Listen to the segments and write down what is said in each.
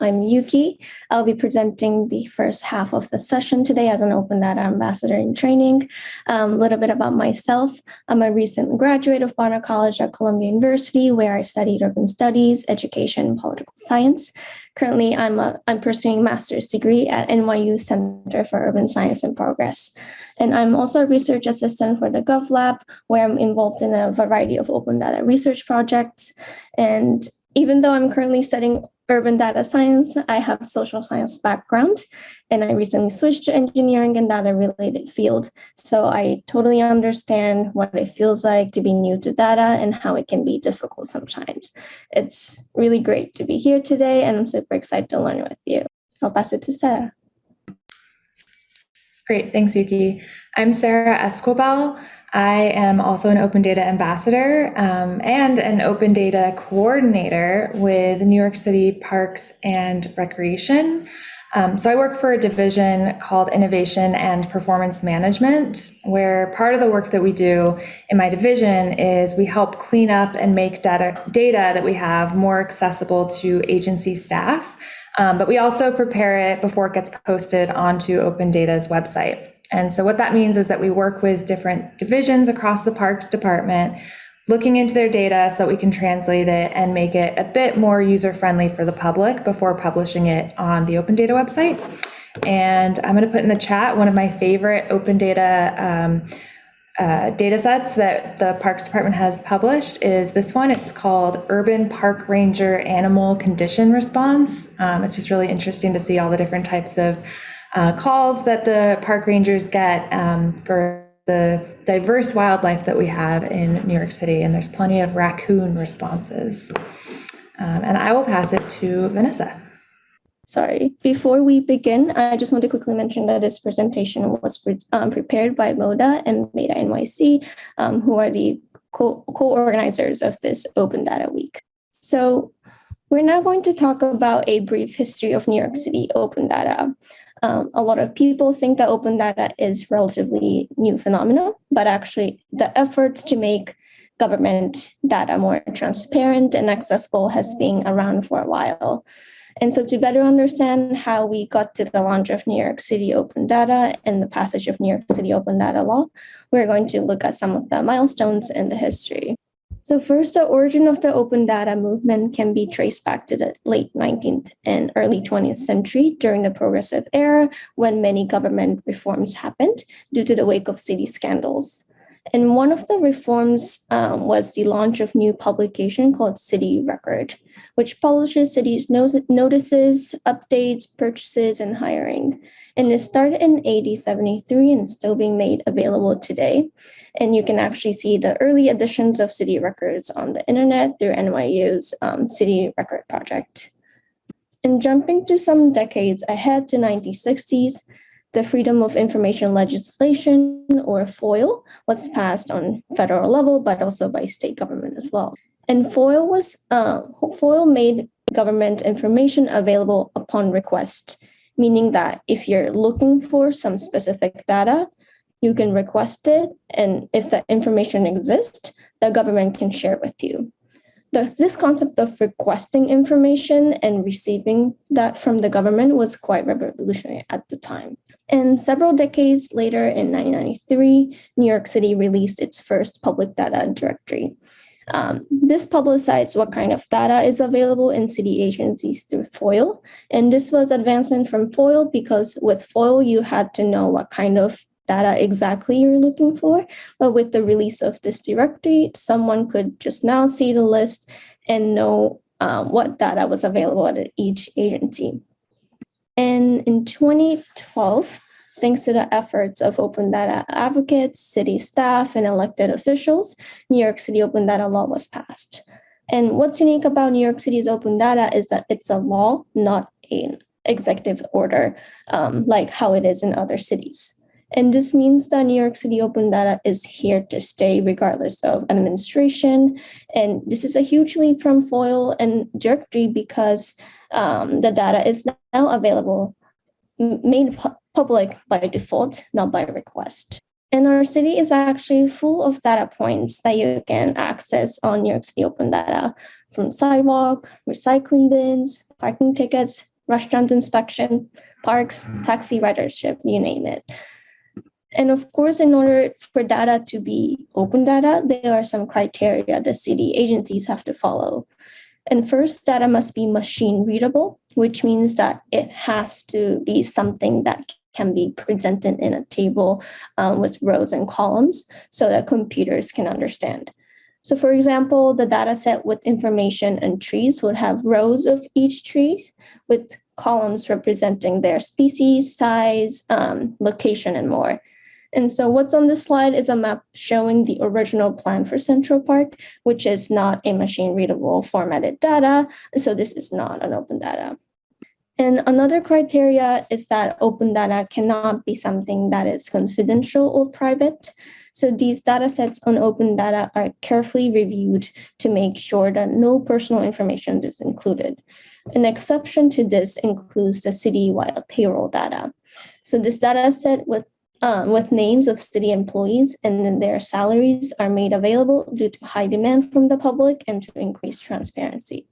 I'm Yuki. I'll be presenting the first half of the session today as an Open Data Ambassador in training. Um, a little bit about myself. I'm a recent graduate of Barnard College at Columbia University, where I studied urban studies, education, and political science. Currently, I'm, a, I'm pursuing a master's degree at NYU Center for Urban Science and Progress. And I'm also a research assistant for the GovLab, where I'm involved in a variety of open data research projects. And even though I'm currently studying urban data science, I have social science background, and I recently switched to engineering and data related field. So I totally understand what it feels like to be new to data and how it can be difficult sometimes. It's really great to be here today, and I'm super excited to learn with you. I'll pass it to Sarah. Great, thanks, Yuki. I'm Sarah Escobar. I am also an open data ambassador um, and an open data coordinator with New York City Parks and Recreation. Um, so I work for a division called Innovation and Performance Management, where part of the work that we do in my division is we help clean up and make data, data that we have more accessible to agency staff. Um, but we also prepare it before it gets posted onto Open Data's website. And so what that means is that we work with different divisions across the parks department, looking into their data so that we can translate it and make it a bit more user friendly for the public before publishing it on the Open Data website. And I'm going to put in the chat one of my favorite open data um, uh, data sets that the Parks Department has published is this one. It's called Urban Park Ranger Animal Condition Response. Um, it's just really interesting to see all the different types of uh, calls that the park rangers get um, for the diverse wildlife that we have in New York City, and there's plenty of raccoon responses. Um, and I will pass it to Vanessa. Sorry, before we begin, I just want to quickly mention that this presentation was pre um, prepared by MODA and BetaNYC, um, who are the co-organizers co of this Open Data Week. So we're now going to talk about a brief history of New York City open data. Um, a lot of people think that open data is relatively new phenomenon, but actually the efforts to make government data more transparent and accessible has been around for a while. And so to better understand how we got to the launch of New York City Open Data and the passage of New York City Open Data Law, we're going to look at some of the milestones in the history. So first, the origin of the open data movement can be traced back to the late 19th and early 20th century during the progressive era when many government reforms happened due to the wake of city scandals. And one of the reforms um, was the launch of new publication called City Record, which publishes cities' notices, updates, purchases, and hiring. And it started in AD 73 and still being made available today. And you can actually see the early editions of city records on the internet through NYU's um, City Record Project. And jumping to some decades ahead to 1960s, the Freedom of Information legislation, or FOIL, was passed on federal level, but also by state government as well. And FOIL was uh, FOIL made government information available upon request, meaning that if you're looking for some specific data, you can request it, and if the information exists, the government can share it with you. The, this concept of requesting information and receiving that from the government was quite revolutionary at the time. And several decades later, in 1993, New York City released its first public data directory. Um, this publicized what kind of data is available in city agencies through FOIL. And this was advancement from FOIL because with FOIL, you had to know what kind of data exactly you're looking for. But with the release of this directory, someone could just now see the list and know um, what data was available at each agency. And in 2012, thanks to the efforts of open data advocates, city staff, and elected officials, New York City Open Data Law was passed. And what's unique about New York City's open data is that it's a law, not an executive order, um, like how it is in other cities. And this means that New York City Open Data is here to stay regardless of administration. And this is a huge leap from FOIL and directory because um, the data is now available, made pu public by default, not by request. And our city is actually full of data points that you can access on New York City Open Data, from sidewalk, recycling bins, parking tickets, restaurants inspection, parks, taxi ridership, you name it. And of course, in order for data to be open data, there are some criteria the city agencies have to follow. And first, data must be machine readable, which means that it has to be something that can be presented in a table um, with rows and columns so that computers can understand. So for example, the data set with information and trees would have rows of each tree with columns representing their species, size, um, location, and more. And so what's on this slide is a map showing the original plan for Central Park, which is not a machine readable formatted data. So this is not an open data. And another criteria is that open data cannot be something that is confidential or private. So these data sets on open data are carefully reviewed to make sure that no personal information is included. An exception to this includes the citywide payroll data. So this data set with um, with names of city employees and then their salaries are made available due to high demand from the public and to increase transparency.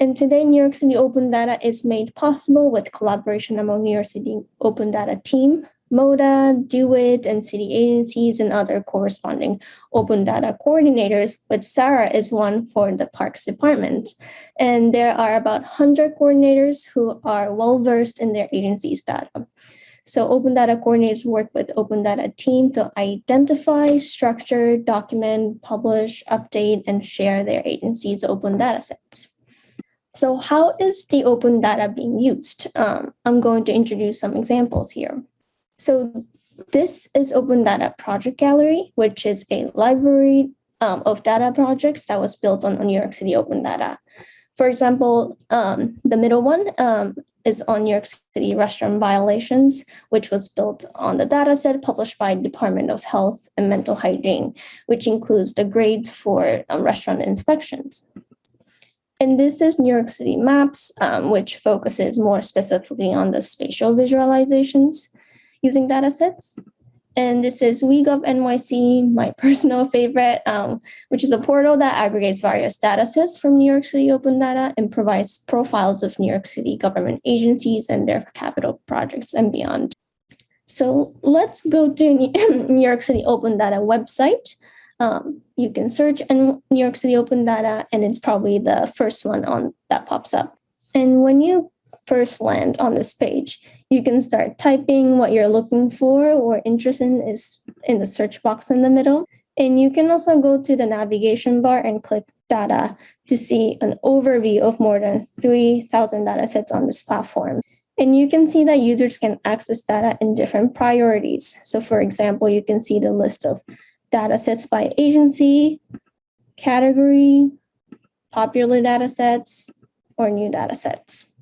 And today, New York City Open Data is made possible with collaboration among New York City Open Data team, MODA, DO-IT, and city agencies and other corresponding open data coordinators, but Sarah is one for the Parks Department. And there are about 100 coordinators who are well-versed in their agency's data. So open data coordinators work with open data team to identify, structure, document, publish, update, and share their agency's open data sets. So how is the open data being used? Um, I'm going to introduce some examples here. So this is Open Data Project Gallery, which is a library um, of data projects that was built on, New York City Open Data. For example, um, the middle one um, is on New York City restaurant violations, which was built on the data set published by Department of Health and Mental Hygiene, which includes the grades for um, restaurant inspections. And this is New York City Maps, um, which focuses more specifically on the spatial visualizations using data sets. And this is WeGov NYC, my personal favorite, um, which is a portal that aggregates various data sets from New York City Open Data and provides profiles of New York City government agencies and their capital projects and beyond. So let's go to New York City Open Data website. Um, you can search in New York City Open Data, and it's probably the first one on that pops up. And when you first land on this page, you can start typing what you're looking for or interested in is in the search box in the middle. And you can also go to the navigation bar and click data to see an overview of more than 3,000 data sets on this platform. And you can see that users can access data in different priorities. So for example, you can see the list of data sets by agency, category, popular data sets, or new data sets.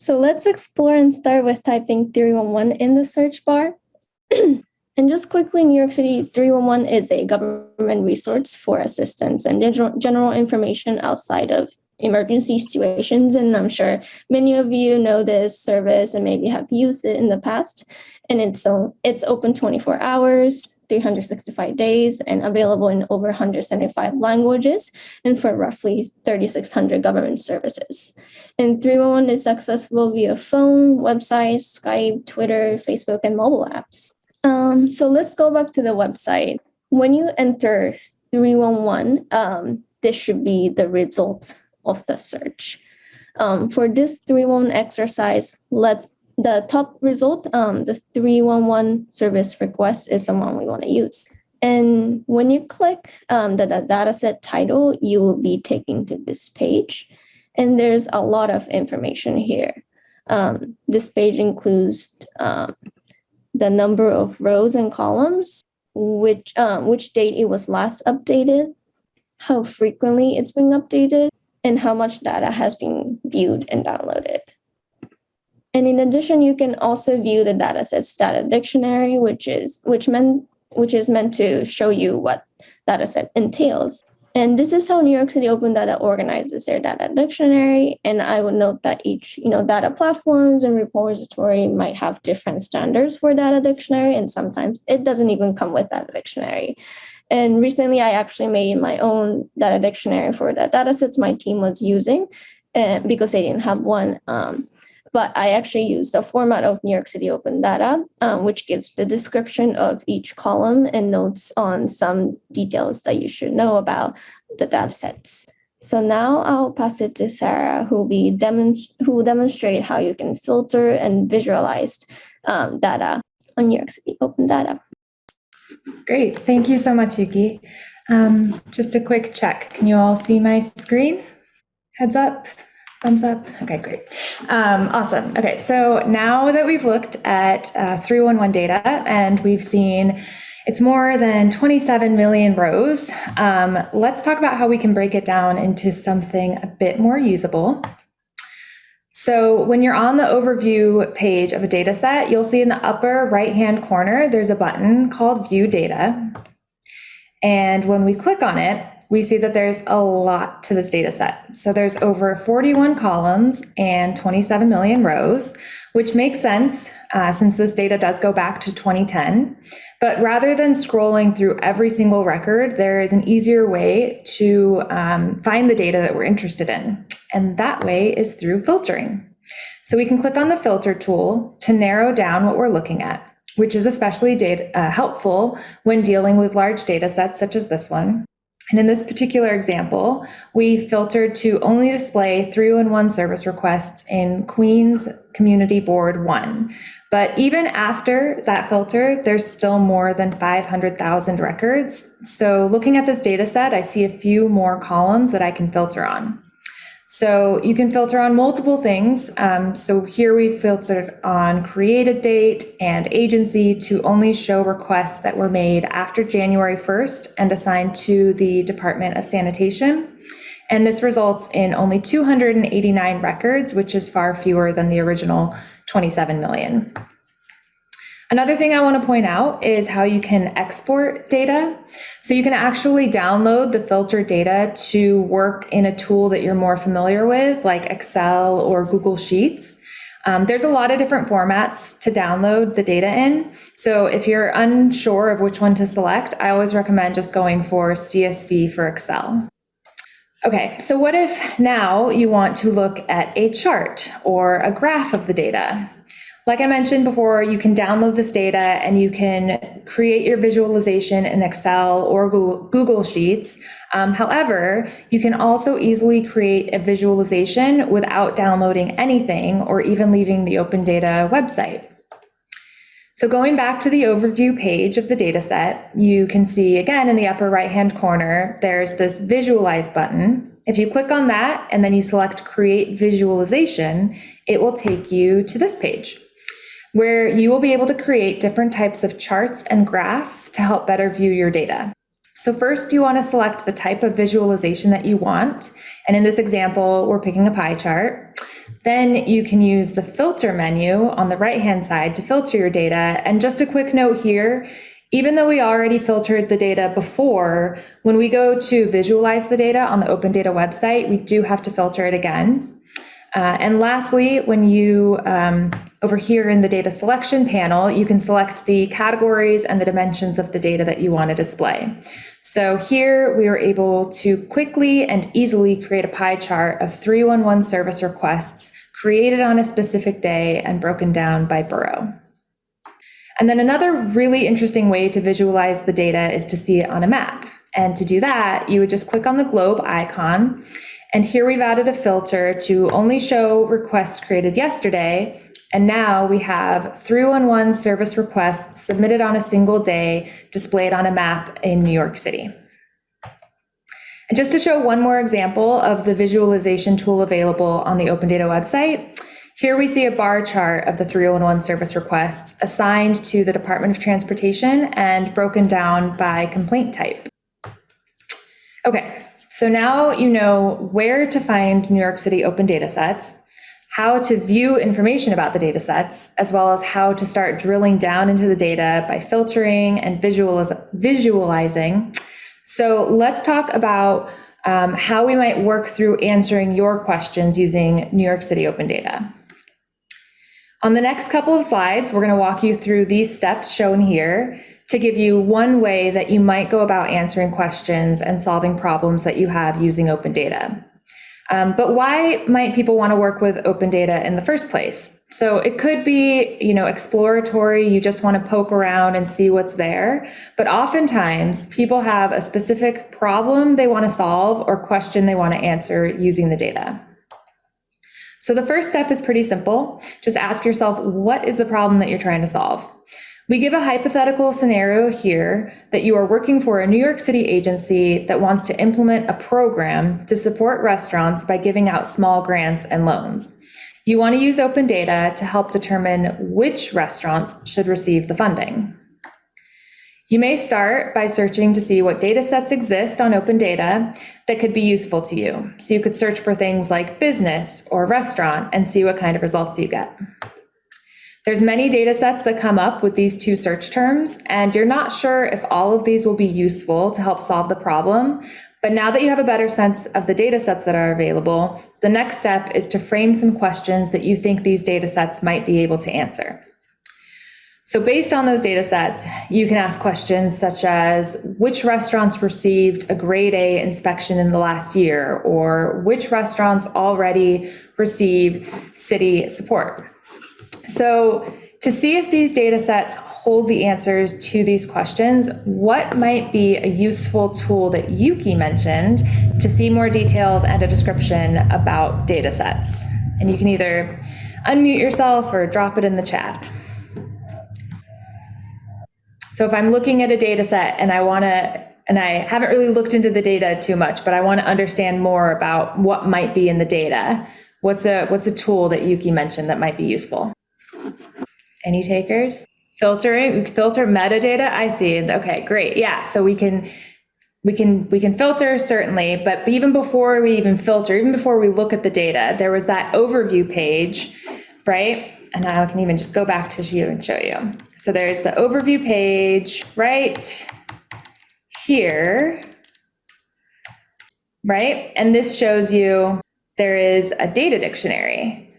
So let's explore and start with typing 311 in the search bar. and just quickly, New York City 311 is a government resource for assistance and general information outside of emergency situations. And I'm sure many of you know this service and maybe have used it in the past. And it's, so it's open 24 hours, 365 days and available in over 175 languages and for roughly 3,600 government services. And 311 is accessible via phone, website, Skype, Twitter, Facebook, and mobile apps. Um, so let's go back to the website. When you enter 311, um, this should be the result of the search. Um, for this 311 exercise, let the top result, um, the 311 service request is the one we want to use. And when you click um, the, the dataset title, you will be taken to this page. And there's a lot of information here. Um, this page includes um, the number of rows and columns, which, um, which date it was last updated, how frequently it's being updated, and how much data has been viewed and downloaded. And in addition, you can also view the datasets data dictionary, which is which meant which is meant to show you what that dataset entails. And this is how New York City Open Data organizes their data dictionary. And I would note that each, you know, data platforms and repository might have different standards for data dictionary, and sometimes it doesn't even come with data dictionary. And recently, I actually made my own data dictionary for the datasets my team was using. and because they didn't have one. Um, but I actually used the format of New York City Open Data, um, which gives the description of each column and notes on some details that you should know about the data sets. So now I'll pass it to Sarah, who will be demonst- who will demonstrate how you can filter and visualize um, data on New York City Open Data. Great, thank you so much, Yuki. Um, just a quick check. Can you all see my screen? Heads up. Thumbs up. Okay, great. Um, awesome. Okay, so now that we've looked at uh, 311 data and we've seen it's more than 27 million rows, um, let's talk about how we can break it down into something a bit more usable. So when you're on the overview page of a data set, you'll see in the upper right-hand corner, there's a button called View Data. And when we click on it, we see that there's a lot to this data set. So there's over 41 columns and 27 million rows, which makes sense uh, since this data does go back to 2010. But rather than scrolling through every single record, there is an easier way to um, find the data that we're interested in. And that way is through filtering. So we can click on the filter tool to narrow down what we're looking at, which is especially data, uh, helpful when dealing with large data sets such as this one. And in this particular example, we filtered to only display 311 service requests in Queens Community Board 1. But even after that filter, there's still more than 500,000 records. So looking at this data set, I see a few more columns that I can filter on. So you can filter on multiple things. Um, so here we filtered on created date and agency to only show requests that were made after January 1st and assigned to the Department of Sanitation. And this results in only 289 records, which is far fewer than the original 27 million. Another thing I want to point out is how you can export data. So you can actually download the filtered data to work in a tool that you're more familiar with, like Excel or Google Sheets. Um, there's a lot of different formats to download the data in. So if you're unsure of which one to select, I always recommend just going for CSV for Excel. Okay, so what if now you want to look at a chart or a graph of the data? Like I mentioned before, you can download this data and you can create your visualization in Excel or Google Sheets. Um, however, you can also easily create a visualization without downloading anything or even leaving the Open Data website. So going back to the overview page of the dataset, you can see again in the upper right-hand corner, there's this visualize button. If you click on that and then you select create visualization, it will take you to this page where you will be able to create different types of charts and graphs to help better view your data. So first you want to select the type of visualization that you want. And in this example, we're picking a pie chart. Then you can use the filter menu on the right-hand side to filter your data. And just a quick note here, even though we already filtered the data before, when we go to visualize the data on the Open Data website, we do have to filter it again. Uh, and lastly, when you, um, over here in the data selection panel, you can select the categories and the dimensions of the data that you want to display. So here we were able to quickly and easily create a pie chart of 311 service requests created on a specific day and broken down by borough. And then another really interesting way to visualize the data is to see it on a map. And to do that, you would just click on the globe icon and here we've added a filter to only show requests created yesterday. And now we have 311 service requests submitted on a single day displayed on a map in New York City. And just to show one more example of the visualization tool available on the Open Data website, here we see a bar chart of the 311 service requests assigned to the Department of Transportation and broken down by complaint type. Okay, so now you know where to find New York City open data sets, how to view information about the data sets, as well as how to start drilling down into the data by filtering and visualiz visualizing. So let's talk about um, how we might work through answering your questions using New York City open data. On the next couple of slides, we're going to walk you through these steps shown here to give you one way that you might go about answering questions and solving problems that you have using open data. Um, but why might people want to work with open data in the first place? So it could be, you know, exploratory, you just want to poke around and see what's there. But oftentimes people have a specific problem they want to solve or question they want to answer using the data. So the first step is pretty simple. Just ask yourself, what is the problem that you're trying to solve? We give a hypothetical scenario here that you are working for a New York City agency that wants to implement a program to support restaurants by giving out small grants and loans. You want to use open data to help determine which restaurants should receive the funding. You may start by searching to see what data sets exist on open data that could be useful to you. So you could search for things like business or restaurant and see what kind of results you get. There's many data sets that come up with these two search terms, and you're not sure if all of these will be useful to help solve the problem. But now that you have a better sense of the data sets that are available, the next step is to frame some questions that you think these data sets might be able to answer. So based on those data sets, you can ask questions such as which restaurants received a grade A inspection in the last year, or which restaurants already receive city support. So to see if these data sets hold the answers to these questions, what might be a useful tool that Yuki mentioned to see more details and a description about data sets? And you can either unmute yourself or drop it in the chat. So if I'm looking at a data set and I want to, and I haven't really looked into the data too much, but I want to understand more about what might be in the data, what's a what's a tool that Yuki mentioned that might be useful? Any takers? Filtering, filter metadata. I see. Okay, great. Yeah, so we can we can we can filter certainly, but even before we even filter, even before we look at the data, there was that overview page, right? And now I can even just go back to you and show you. So there's the overview page right here, right? And this shows you there is a data dictionary.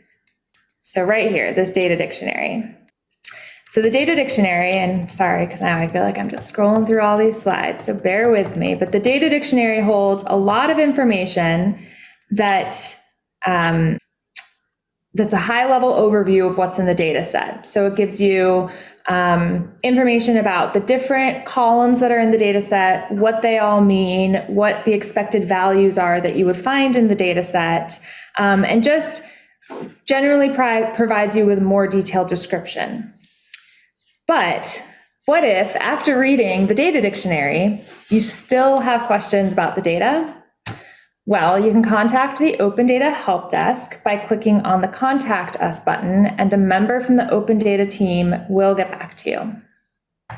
So right here, this data dictionary. So the data dictionary, and sorry, because now I feel like I'm just scrolling through all these slides, so bear with me, but the data dictionary holds a lot of information that um, that's a high level overview of what's in the data set. So it gives you um, information about the different columns that are in the data set, what they all mean, what the expected values are that you would find in the data set, um, and just generally provides you with more detailed description. But what if after reading the data dictionary, you still have questions about the data well, you can contact the Open Data Help Desk by clicking on the Contact Us button, and a member from the Open Data team will get back to you.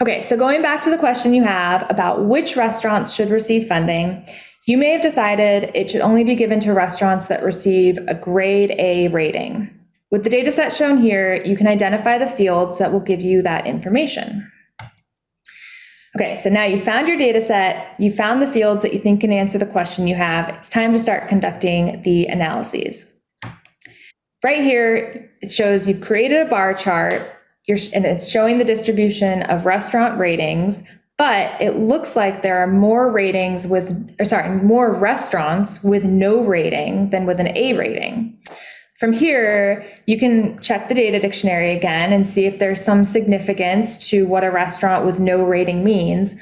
Okay, so going back to the question you have about which restaurants should receive funding, you may have decided it should only be given to restaurants that receive a grade A rating. With the data set shown here, you can identify the fields that will give you that information. Okay, so now you found your data set, you found the fields that you think can answer the question you have. It's time to start conducting the analyses. Right here, it shows you've created a bar chart and it's showing the distribution of restaurant ratings, but it looks like there are more ratings with, or sorry, more restaurants with no rating than with an A rating. From here, you can check the data dictionary again and see if there's some significance to what a restaurant with no rating means.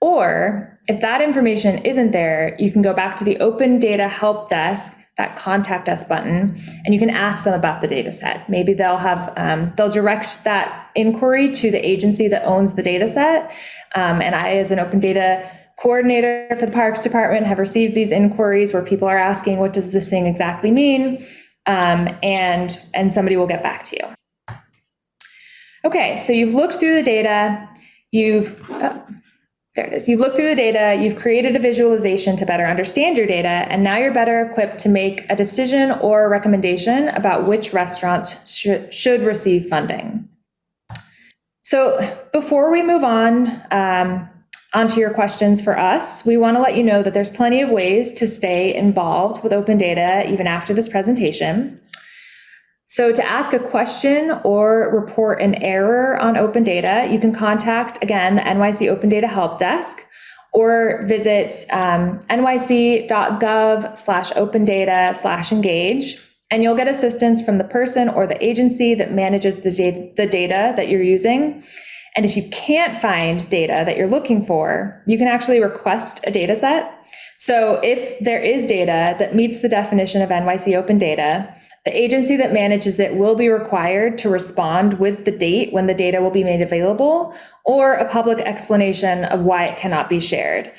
Or if that information isn't there, you can go back to the Open Data Help Desk, that contact us button, and you can ask them about the data set. Maybe they'll have, um, they'll direct that inquiry to the agency that owns the data set. Um, and I, as an open data coordinator for the Parks Department, have received these inquiries where people are asking, what does this thing exactly mean? Um, and, and somebody will get back to you. Okay, so you've looked through the data, you've, oh, there it is. You've looked through the data, you've created a visualization to better understand your data, and now you're better equipped to make a decision or a recommendation about which restaurants sh should receive funding. So before we move on, um, onto your questions for us, we want to let you know that there's plenty of ways to stay involved with open data even after this presentation. So to ask a question or report an error on open data, you can contact, again, the NYC Open Data Help Desk, or visit um, nyc.gov slash open data slash engage and you'll get assistance from the person or the agency that manages the the data that you're using. And if you can't find data that you're looking for, you can actually request a data set. So if there is data that meets the definition of NYC open data, the agency that manages it will be required to respond with the date when the data will be made available or a public explanation of why it cannot be shared.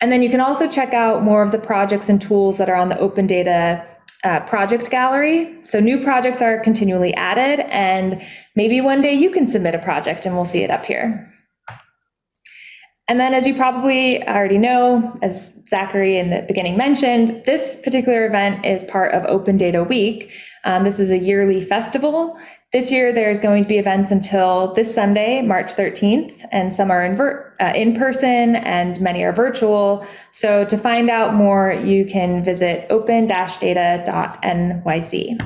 And then you can also check out more of the projects and tools that are on the open data uh, project gallery. So new projects are continually added and maybe one day you can submit a project and we'll see it up here. And then as you probably already know, as Zachary in the beginning mentioned, this particular event is part of Open Data Week. Um, this is a yearly festival. This year there's going to be events until this Sunday, March 13th, and some are in, uh, in person and many are virtual. So to find out more, you can visit open-data.nyc.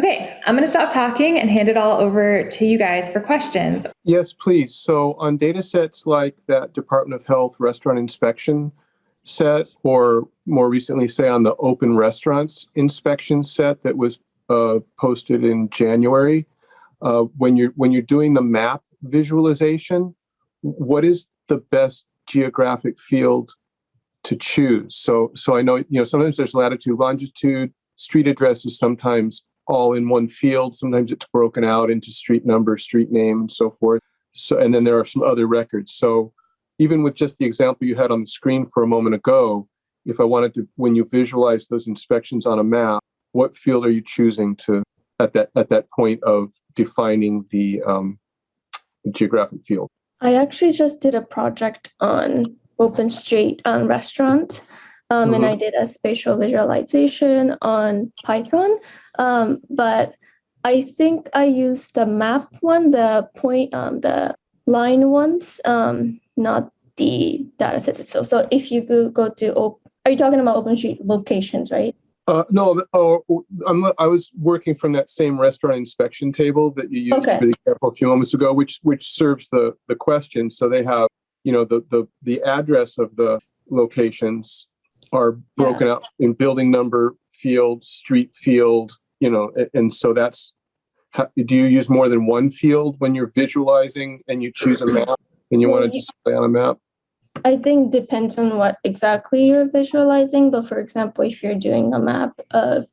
Okay, I'm going to stop talking and hand it all over to you guys for questions. Yes, please. So on data sets like that Department of Health restaurant inspection set, or more recently, say on the open restaurants inspection set that was uh, posted in January, uh, when you're when you're doing the map visualization, what is the best geographic field to choose? So so I know you know sometimes there's latitude, longitude, street addresses sometimes all in one field. Sometimes it's broken out into street number, street name, and so forth. So, and then there are some other records. So even with just the example you had on the screen for a moment ago, if I wanted to, when you visualize those inspections on a map, what field are you choosing to at that at that point of defining the um, geographic field? I actually just did a project on Open Street um, restaurant, um, mm-hmm. and I did a spatial visualization on Python. Um, but I think I used the map one, the point, um, the line ones, um, not the data set itself. So if you go, go to, op- are you talking about OpenStreet locations, right? Uh, no, oh, I'm, I was working from that same restaurant inspection table that you used Okay. for the example a few moments ago, which which serves the the question. So they have, you know, the the the address of the locations are broken out in building number, field, street field, you know, a- and so that's. How, do you use more than one field when you're visualizing and you choose a map and you want to display on a map? I think depends on what exactly you're visualizing. But for example, if you're doing a map of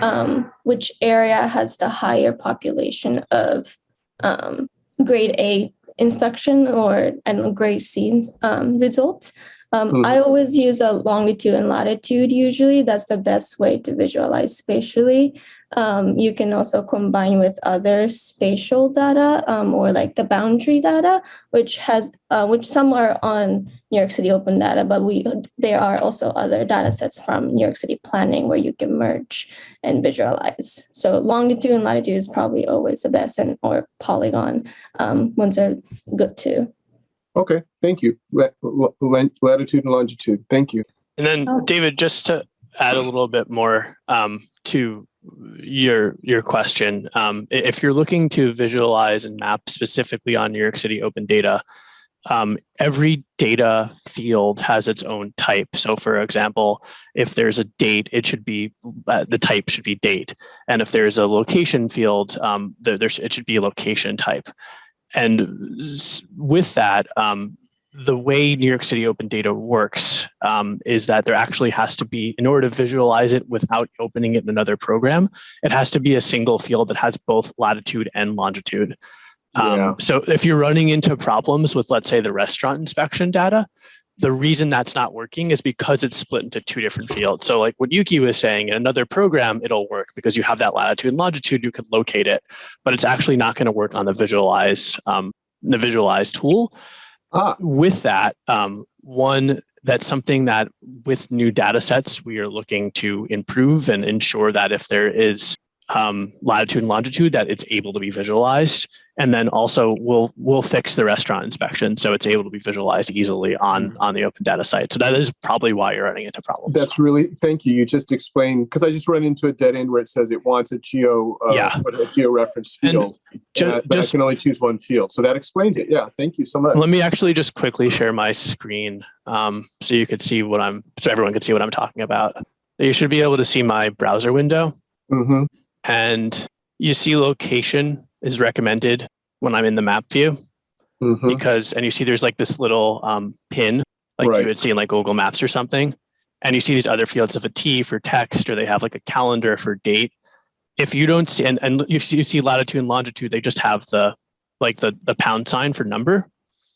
um, which area has the higher population of um, grade A inspection or and grade C um, results, um, Mhm. I always use a longitude and latitude. Usually, that's the best way to visualize spatially. Um, you can also combine with other spatial data um, or like the boundary data, which has uh, which some are on New York City Open Data, but we there are also other data sets from New York City Planning where you can merge and visualize. So longitude and latitude is probably always the best, and or polygon um, ones are good too. Okay, thank you. La- la- la- latitude and longitude. Thank you. And then, Oh. David, just to add a little bit more um, to your your question, um, if you're looking to visualize and map specifically on New York City open data, um, every data field has its own type. So, for example, if there's a date, it should be uh, the type should be date, and if there's a location field, um, there, it should be a location type. And with that, um, the way New York City Open Data works um, is that there actually has to be, in order to visualize it without opening it in another program, it has to be a single field that has both latitude and longitude. Um, Yeah. So if you're running into problems with, let's say, the restaurant inspection data, the reason that's not working is because it's split into two different fields. So like what Yuki was saying, in another program, it'll work because you have that latitude and longitude, you can locate it, but it's actually not going to work on the visualize, um, the visualize tool Ah, with that, um, one, that's something that with new data sets, we are looking to improve and ensure that if there is um, latitude and longitude that it's able to be visualized. And then also we'll we'll fix the restaurant inspection so it's able to be visualized easily on on the open data site. So that is probably why you're running into problems. That's really, thank you. You just explained, because I just run into a dead end where it says it wants a geo, uh, Yeah. a geo-referenced And field. ju- and I- But I just- can only choose one field. So that explains it. Yeah, thank you so much. Let me actually just quickly share my screen um, so you could see what I'm so everyone could see what I'm talking about. You should be able to see my browser window hmm and you see location is recommended when I'm in the map view hmm because and you see there's like this little um, pin like Right. you would see in like Google Maps or something. And you see these other fields of a T for text or they have like a calendar for date. If you don't see and, and you see you see latitude and longitude, they just have the like the the pound sign for number.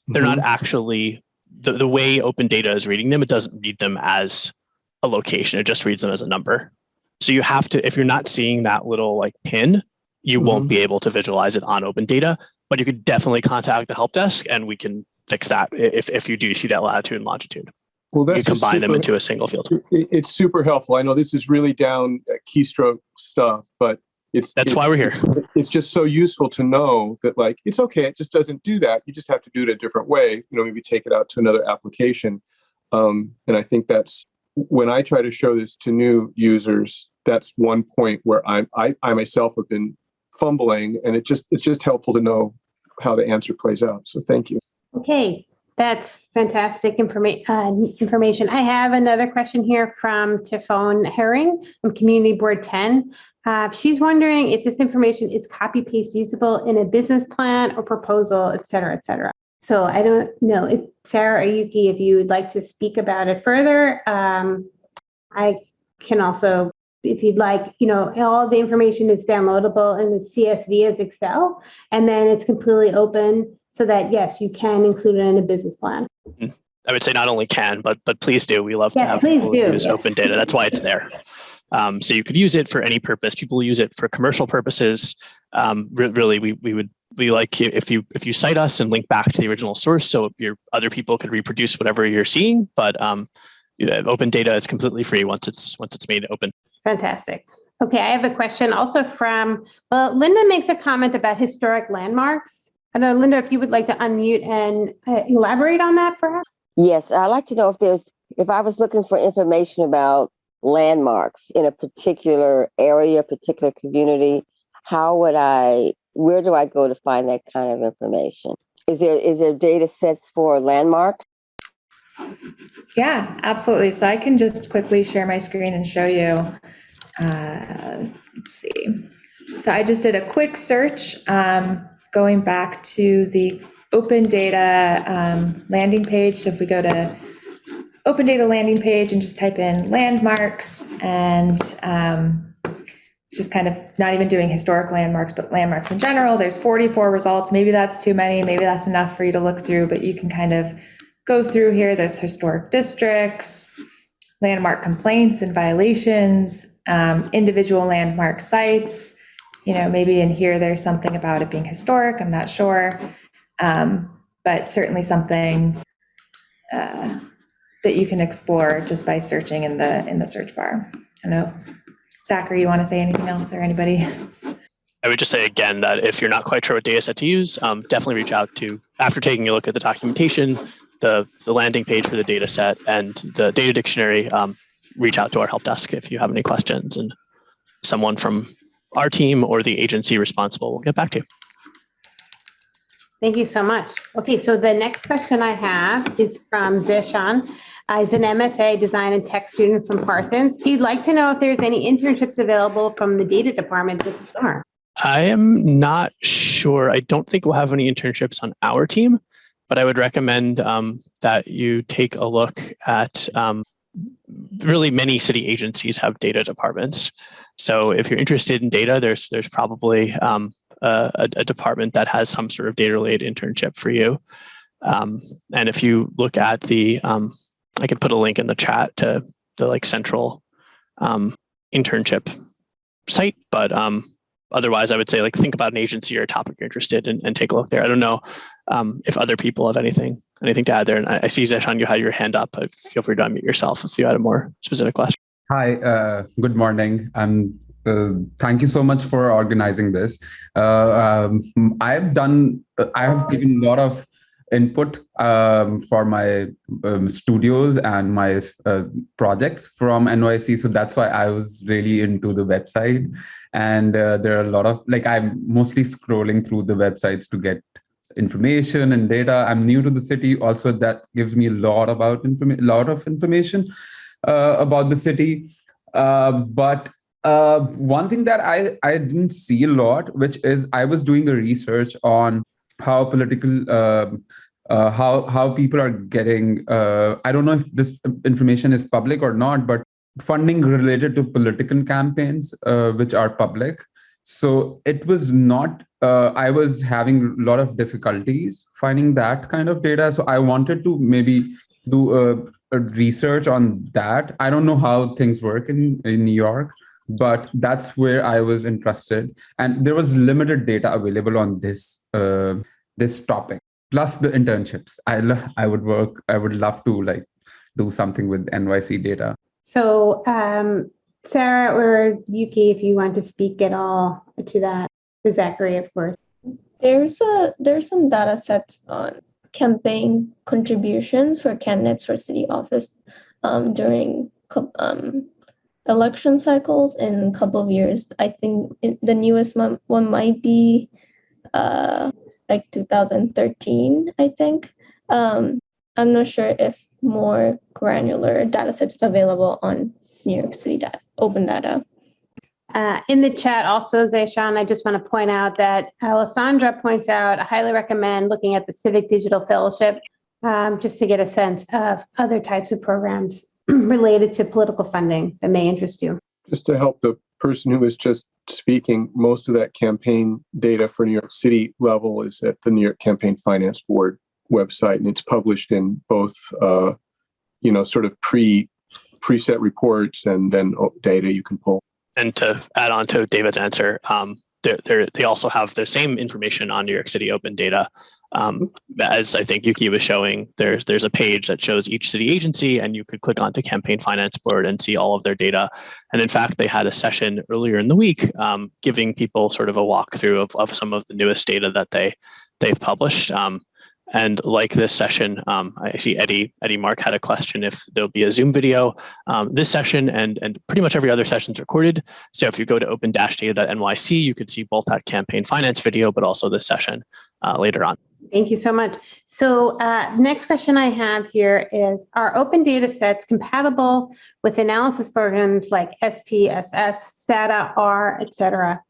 They're not actually the, the way open data is reading them, it doesn't read them as a location. It just reads them as a number. So you have to, if you're not seeing that little like pin, you won't Mhm. be able to visualize it on open data, but you could definitely contact the help desk and we can fix that if, if you do see that latitude and longitude. Well, that's You combine them into a single field. it- It's super helpful. I know this is really down keystroke stuff, but it's. That's it's- why we're here. It's just so useful to know that like, it's okay. It just doesn't do that. You just have to do it a different way. You know, maybe take it out to another application. Um, and I think that's when I try to show this to new users, that's one point where I'm, I, I myself have been fumbling and it just, it's just helpful to know how the answer plays out. So thank you. Okay, that's fantastic informa- uh, information. I have another question here from Tifone Herring from Community Board 10. Uh, She's wondering if this information is copy paste usable in a business plan or proposal, et cetera, et cetera. So I don't know if Sarah or Yuki, if you would like to speak about it further. Um, I can also, if you'd like, you know, all the information is downloadable in the CSV as Excel, and then it's completely open so that, yes, you can include it in a business plan. I would say not only can, but but please do. We love to have please do, use yes. open data. That's why it's there. Um, so you could use it for any purpose. People use it for commercial purposes. Um, re- really, we we would we like if you if you cite us and link back to the original source, so your other people could reproduce whatever you're seeing. But um, yeah, open data is completely free once it's once it's made open. Fantastic. Okay, I have a question also from, well, Linda makes a comment about historic landmarks. I know, Linda, if you would like to unmute and uh, elaborate on that perhaps? Yes, I'd like to know if there's, if I was looking for information about landmarks in a particular area, particular community, how would I, where do I go to find that kind of information? Is there, is there data sets for landmarks? Yeah, absolutely. So I can just quickly share my screen and show you. Uh, let's see. So I just did a quick search um, going back to the open data um, landing page. So if we go to open data landing page and just type in landmarks and um, just kind of not even doing historic landmarks, but landmarks in general, there's 44 results. Maybe that's too many. Maybe that's enough for you to look through, but you can kind of go through here. There's historic districts, landmark complaints and violations, um, individual landmark sites. You know, maybe in here there's something about it being historic. I'm not sure, um, but certainly something uh, that you can explore just by searching in the in the search bar. I know, Zachary, you want to say anything else or anybody? I would just say again that if you're not quite sure what data set to use, um, definitely reach out to after taking a look at the documentation, the the landing page for the data set, and the data dictionary. Um, reach out to our help desk if you have any questions, and someone from our team or the agency responsible will get back to you. Thank you so much. Okay, so the next question I have is from Zishan. Uh, He's an MFA Design and Tech student from Parsons. He'd like to know if there's any internships available from the data department this summer. I am not sure. I don't think we'll have any internships on our team, but I would recommend um, that you take a look at um, really many city agencies have data departments. So if you're interested in data, there's there's probably um, a, a department that has some sort of data related internship for you. Um, and if you look at the, um, I could put a link in the chat to the like central um, internship site, but um, otherwise I would say like think about an agency or a topic you're interested in and take a look there. I don't know um, if other people have anything anything to add there. And I, I see Zeshan, you had your hand up. Uh, Feel free to unmute yourself if you had a more specific question. Hi, uh, good morning. I'm Uh, thank you so much for organizing this. Uh, um, I've done, I have given a lot of input um, for my um, studios and my uh, projects from NYC. So that's why I was really into the website. And uh, there are a lot of, like I'm mostly scrolling through the websites to get information and data. I'm new to the city. Also, that gives me a lot about a lot of information uh, about the city. Uh, but uh, one thing that I, I didn't see a lot, which is I was doing a research on how political uh, uh, how how people are getting uh, i don't know if this information is public or not but funding related to political campaigns uh, which are public. So it was not uh, i was having a lot of difficulties finding that kind of data. So i wanted to maybe do a, a research on that. I don't know how things work in in new york but that's where i was interested. And there was limited data available on this uh, this topic plus the internships. I lo- i would work i would love to like do something with nyc data. So um, Sarah or Yuki, if you want to speak at all to that, or Zachary, of course. There's a there's some data sets on campaign contributions for candidates for city office um, during um, election cycles in a couple of years. I think the newest one, one might be uh, like 2013, I think. Um, I'm not sure if more granular data sets is available on New York City data, open data. Uh, in the chat also, Zayshan, I just want to point out that Alessandra points out, I highly recommend looking at the Civic Digital Fellowship um, just to get a sense of other types of programs related to political funding that may interest you. Just to help the person who was just speaking, most of that campaign data for New York City level is at the New York Campaign Finance Board website, and it's published in both, uh, you know, sort of pre preset reports and then oh, data you can pull. And to add on to David's answer, um, they're, they also have the same information on New York City Open Data. Um, as I think Yuki was showing, there's there's a page that shows each city agency, and you could click onto Campaign Finance Board and see all of their data. And in fact, they had a session earlier in the week um, giving people sort of a walkthrough of, of some of the newest data that they they've published. Um, and like this session, um, I see Eddie Eddie Mark had a question if there'll be a Zoom video. Um, this session and and pretty much every other session is recorded. So if you go to open-data.nyc, you could see both that campaign finance video, but also this session uh, later on. Thank you so much. So uh, next question I have here is, are open data sets compatible with analysis programs like SPSS, STATA, R, et cetera?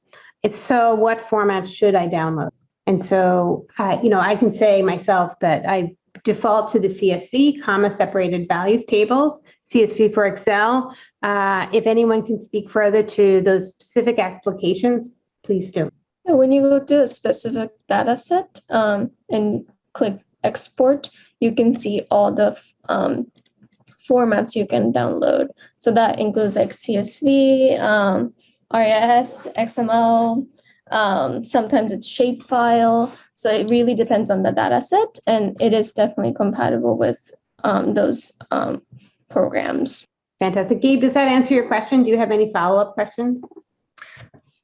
If so, what format should I download? And so, uh, you know, I can say myself that I default to the CSV, comma separated values tables, CSV for Excel. Uh, if anyone can speak further to those specific applications, please do. When you go to a specific data set um, and click export, you can see all the um, formats you can download. So that includes like CSV, um, RIS, XML, um, sometimes it's shapefile. So it really depends on the data set and it is definitely compatible with um, those um, programs. Fantastic. Gabe, does that answer your question? Do you have any follow-up questions?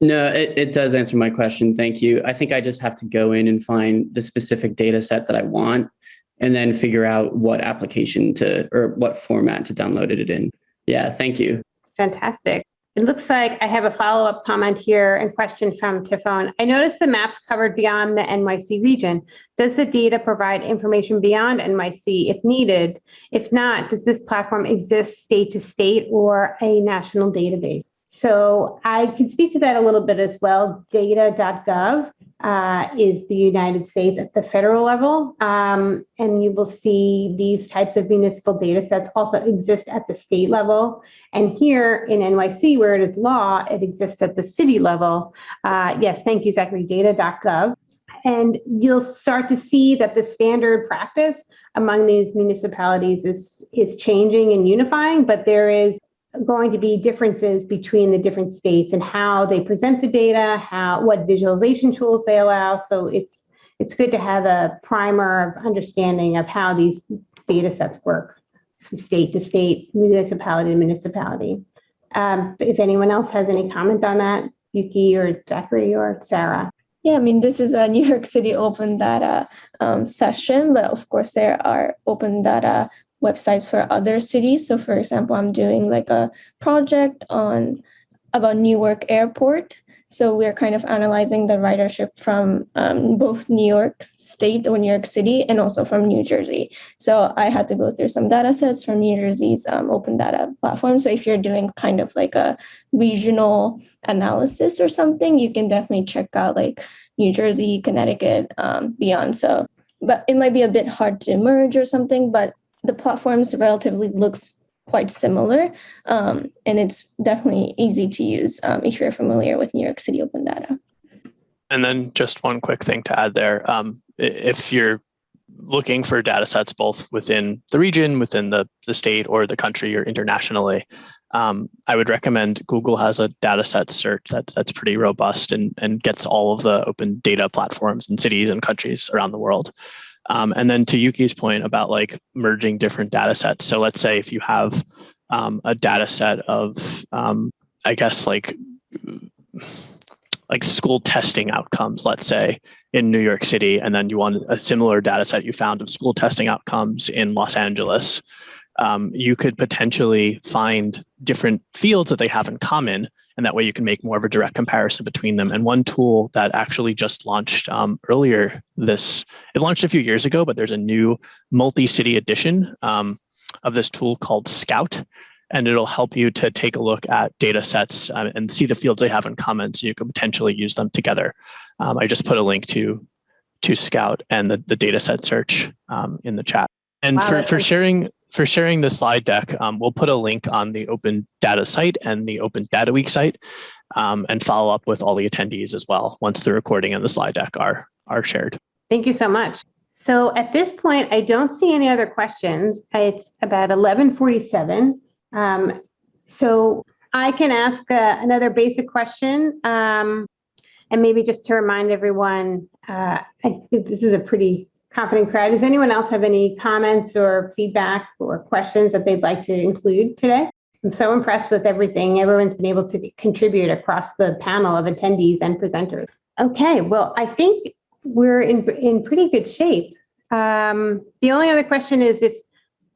No, it, it does answer my question. Thank you. I think I just have to go in and find the specific data set that I want and then figure out what application to or what format to download it in. Yeah, thank you. Fantastic. It looks like I have a follow-up comment here and question from Tifone. I noticed the maps covered beyond the NYC region. Does the data provide information beyond NYC if needed? If not, does this platform exist state to state or a national database? So I can speak to that a little bit as well. Data.gov uh, is the United States at the federal level. Um, and you will see these types of municipal data sets also exist at the state level. And here in NYC, where it is law, it exists at the city level. Uh, yes, thank you, Zachary, data.gov. And you'll start to see that the standard practice among these municipalities is, is changing and unifying, but there is going to be differences between the different states and how they present the data, how what visualization tools they allow. So it's it's good to have a primer of understanding of how these data sets work from state to state, municipality to municipality. Um, if anyone else has any comment on that, Yuki or Zachary or Sarah. Yeah, I mean, this is a New York City open data um, session, but of course, there are open data websites for other cities. So, for example, I'm doing like a project on about Newark Airport. So we're kind of analyzing the ridership from um, both New York State or New York City and also from New Jersey. So I had to go through some data sets from New Jersey's um, open data platform. So if you're doing kind of like a regional analysis or something, you can definitely check out like New Jersey, Connecticut, um, beyond. So, but it might be a bit hard to merge or something, but the platforms relatively looks quite similar. Um, and it's definitely easy to use um, if you're familiar with New York City Open Data. And then just one quick thing to add there. Um, if you're looking for data sets both within the region, within the, the state or the country or internationally, um, I would recommend Google has a data set search that's, that's pretty robust and, and gets all of the open data platforms and cities and countries around the world. Um, and then to Yuki's point about like merging different data sets. So let's say if you have um, a data set of, um, I guess like, like school testing outcomes, let's say in New York City, and then you want a similar data set you found of school testing outcomes in Los Angeles, um, you could potentially find different fields that they have in common and that way you can make more of a direct comparison between them. And one tool that actually just launched um, earlier this, it launched a few years ago, but there's a new multi-city edition um, of this tool called Scout. And it'll help you to take a look at data sets uh, and see the fields they have in common so you can potentially use them together. Um, I just put a link to, to Scout and the, the data set search um, in the chat. And Wow, for, for sharing for sharing the slide deck, um, we'll put a link on the Open Data site and the Open Data Week site um, and follow up with all the attendees as well once the recording and the slide deck are, are shared. Thank you so much. So at this point, I don't see any other questions. It's about 11:47. Um, So I can ask uh, another basic question. um, And maybe just to remind everyone, uh, I think this is a pretty confident crowd. Does anyone else have any comments or feedback or questions that they'd like to include today? I'm so impressed with everything everyone's been able to contribute across the panel of attendees and presenters. Okay, well, I think we're in, in pretty good shape. Um, the only other question is if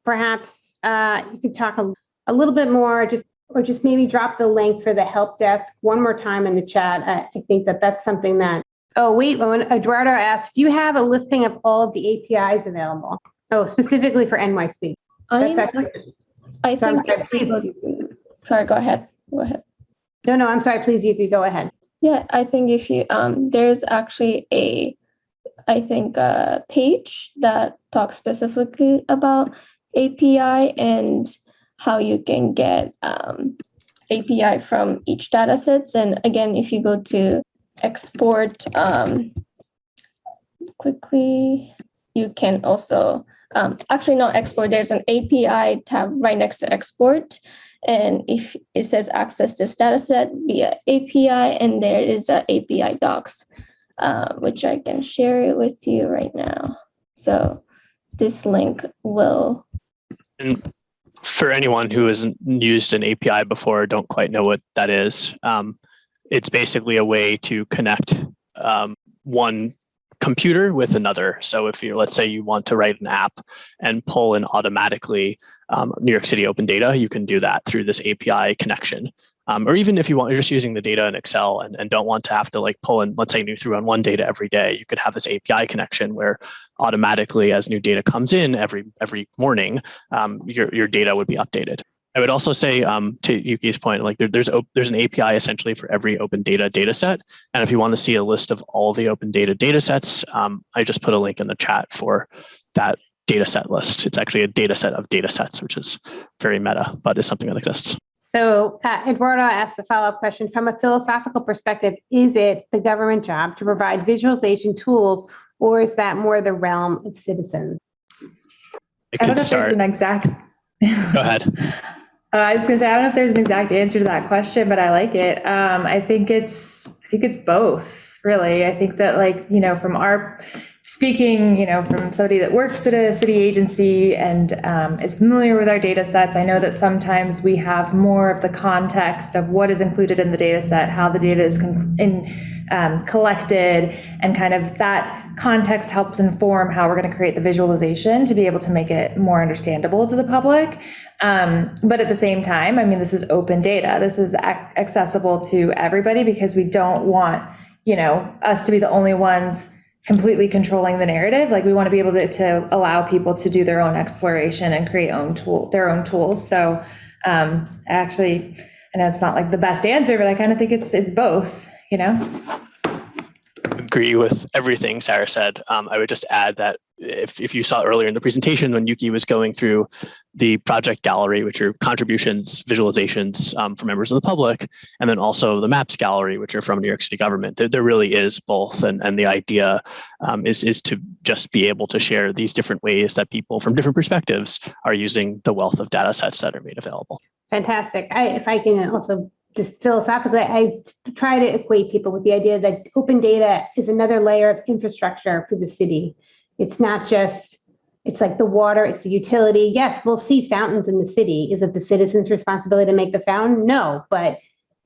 perhaps uh, you could talk a, a little bit more, just or just maybe drop the link for the help desk one more time in the chat. I, I think that that's something that. Oh wait, when Eduardo asked, do you have a listing of all of the APIs available? Oh, specifically for NYC. That's I'm, actually, I think, sorry, please. sorry, go ahead. Go ahead. No, no, I'm sorry. Please, you could go ahead. Yeah, I think if you um there's actually a I think a page that talks specifically about API and how you can get um API from each data sets. And again, if you go to export um quickly, you can also um actually not export, there's an API tab right next to export. And if it says access this data set via API, and there is a API docs, uh, which I can share it with you right now. So this link will, And for anyone who hasn't used an API before, don't quite know what that is, um, it's basically a way to connect um, one computer with another. So if you, let's say you want to write an app and pull in automatically um, New York City open data, you can do that through this API connection. Um, or even if you want, you're just using the data in Excel and, and don't want to have to like pull in, let's say new through on one data every day, you could have this API connection where automatically as new data comes in every every morning, um, your, your data would be updated. I would also say um, to Yuki's point, like there, there's there's an API essentially for every open data data set. And if you want to see a list of all the open data data sets, um, I just put a link in the chat for that data set list. It's actually a data set of data sets, which is very meta, but is something that exists. So uh, Eduardo asked a follow-up question. From a philosophical perspective, is it the government job to provide visualization tools, or is that more the realm of citizens? It I don't could know if there's an exact. Go ahead. Uh, I was gonna say I don't know if there's an exact answer to that question, but I like it. Um, I think it's I think it's both really. I think that like you know from our speaking, you know, from somebody that works at a city agency and um, is familiar with our data sets, I know that sometimes we have more of the context of what is included in the data set, how the data is in, um, collected, and kind of that context helps inform how we're going to create the visualization to be able to make it more understandable to the public. Um, but at the same time, I mean, this is open data. This is accessible to everybody because we don't want, you know, us to be the only ones completely controlling the narrative. Like we want to be able to, to allow people to do their own exploration and create own tool, their own tools. So um, actually, I know it's not like the best answer, but I kind of think it's it's both. You know. agree with everything Sarah said. Um, I would just add that if, if you saw earlier in the presentation when Yuki was going through the project gallery, which are contributions, visualizations um, members of the public, and then also the maps gallery, which are from New York City government, there, there really is both. And, and the idea um, is, is to just be able to share these different ways that people from different perspectives are using the wealth of data sets that are made available. Fantastic. I, if I can also just philosophically, I try to equate people with the idea that open data is another layer of infrastructure for the city. It's not just, it's like the water, it's the utility. Yes, we'll see fountains in the city. Is it the citizen's responsibility to make the fountain? No, but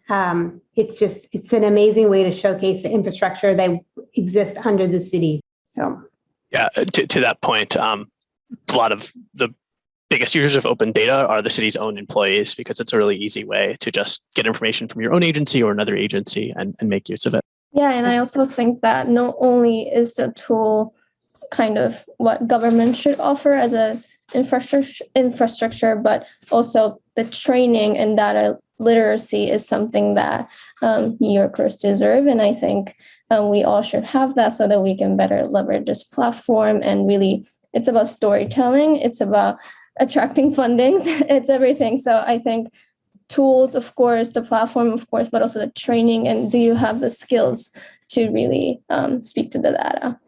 um, it's just, it's an amazing way to showcase the infrastructure that exists under the city. So Yeah, uh, to, to that point, um, a lot of the biggest users of open data are the city's own employees because it's a really easy way to just get information from your own agency or another agency and, and make use of it. Yeah, and I also think that not only is the tool kind of what government should offer as a infrastructure infrastructure, but also the training and data literacy is something that um, New Yorkers deserve, and I think um, we all should have that so that we can better leverage this platform. And really, it's about storytelling. It's about attracting fundings. it's everything. So I think tools, of course, the platform, of course, but also the training. And do you have the skills to really um, speak to the data?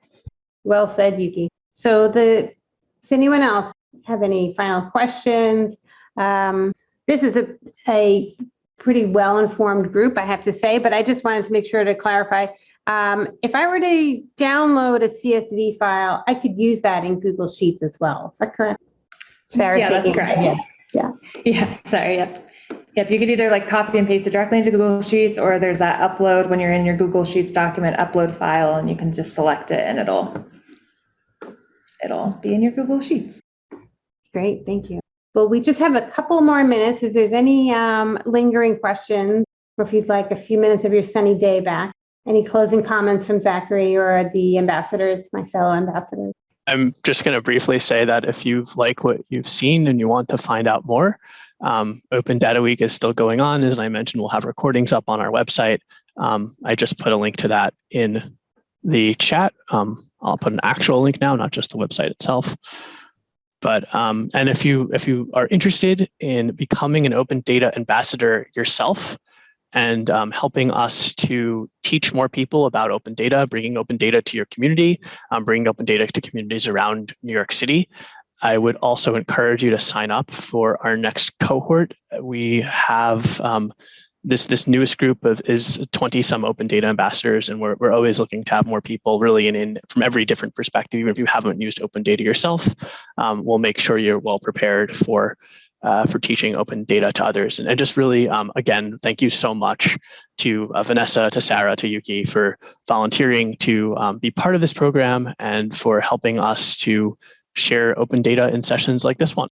Well said, Yuki. So the, does anyone else have any final questions? Um, this is a, a pretty well-informed group, I have to say, but I just wanted to make sure to clarify. Um, if I were to download a CSV file, I could use that in Google Sheets as well. Is that correct? Sarah Yeah, that's correct. head. Yeah. Yeah. Sorry. Yep. Yep. You could either like copy and paste it directly into Google Sheets, or there's that upload when you're in your Google Sheets document upload file, and you can just select it, and it'll it'll be in your Google Sheets. Great, thank you. Well, we just have a couple more minutes. If there's any um, lingering questions, or if you'd like a few minutes of your sunny day back, any closing comments from Zachary or the ambassadors, my fellow ambassadors? I'm just going to briefly say that if you like what you've seen and you want to find out more, um, Open Data Week is still going on. As I mentioned, we'll have recordings up on our website. Um, I just put a link to that in the chat. Um, I'll put an actual link now, not just the website itself. But um, and if you if you are interested in becoming an open data ambassador yourself and um, helping us to teach more people about open data, bringing open data to your community, um, bringing open data to communities around New York City, I would also encourage you to sign up for our next cohort. We have um, this this newest group of is 20 some open data ambassadors and we're, we're always looking to have more people really in, in from every different perspective even if you haven't used open data yourself um, we'll make sure you're well prepared for uh, for teaching open data to others and, and just really um, again thank you so much to uh, vanessa to sarah to yuki for volunteering to um, be part of this program and for helping us to share open data in sessions like this one